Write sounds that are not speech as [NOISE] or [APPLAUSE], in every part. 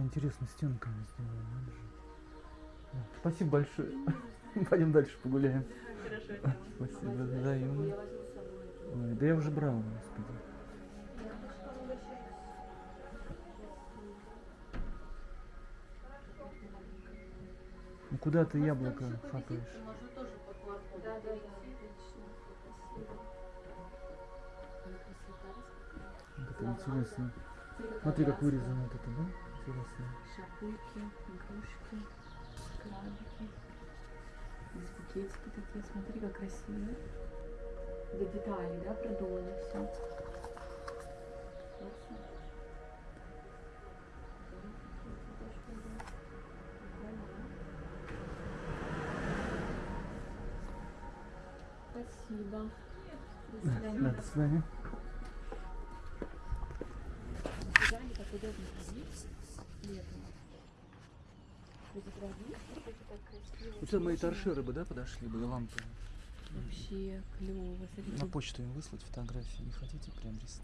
интересно стенками сделано. Да, Спасибо большое. [LAUGHS] Пойдем дальше погуляем. Хорошо, [LAUGHS] Спасибо, взаимно. Ой, да я уже брал, господи. Ну куда ты яблоко хапаешь? Да, да, да. Это интересно. Смотри, как вырезано вот это, да? Интересно. Шапульки, игрушки, крабики. Здесь букетики такие, смотри, как красиво. До деталей, да, продумано все. Спасибо. До свидания. Да, до свидания. Так удобно ходить летом. Сюда мои торшеры бы, да, подошли бы, и лампы. Вообще клево. Смотрите. На почту им выслать фотографии. Не хотите приобрести?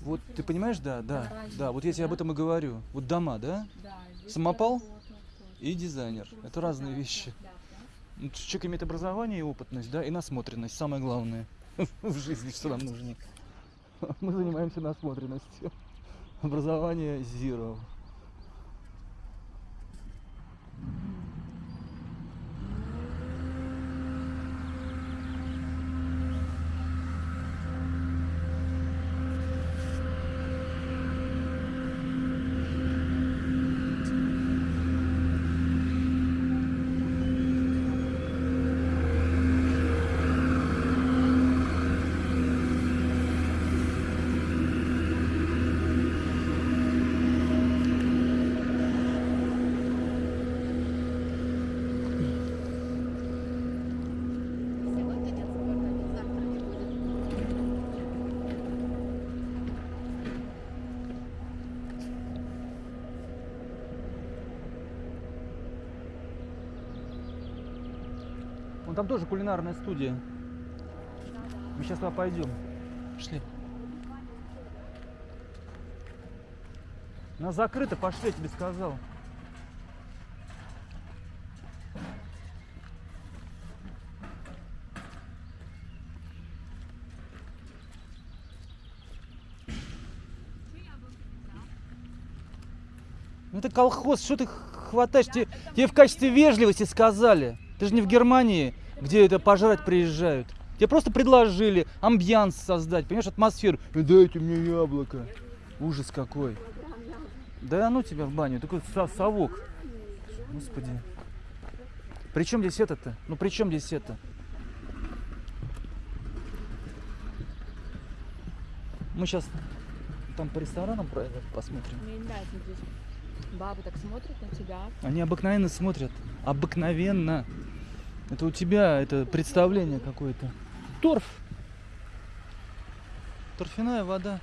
Вот ты понимаешь, да, да, да, вот я тебе об этом и говорю. Вот дома, да, Самопал и дизайнер. Это разные вещи. да, Человек имеет образование и опытность, да, и насмотренность, самое главное [LAUGHS] в жизни, что нам нужно. Мы занимаемся насмотренностью. Образование zero. Вон там тоже кулинарная студия. Мы сейчас туда пойдем. Пошли. Она закрыта, пошли, я тебе сказал. Ну это колхоз, что ты хватаешь? Тебе, тебе в качестве вежливости сказали. Ты же не в Германии, где это пожрать приезжают. Тебе просто предложили амбьянс создать, понимаешь, атмосферу. «Э, Дайте мне яблоко. Ужас какой. Да ну тебя в баню, такой со- совок. Господи. При чем здесь это-то? Ну при чем здесь это? Мы сейчас там по ресторанам посмотрим. Бабы так смотрят на тебя. Они обыкновенно смотрят. Обыкновенно. Это у тебя это представление какое-то. Торф. Торфяная вода.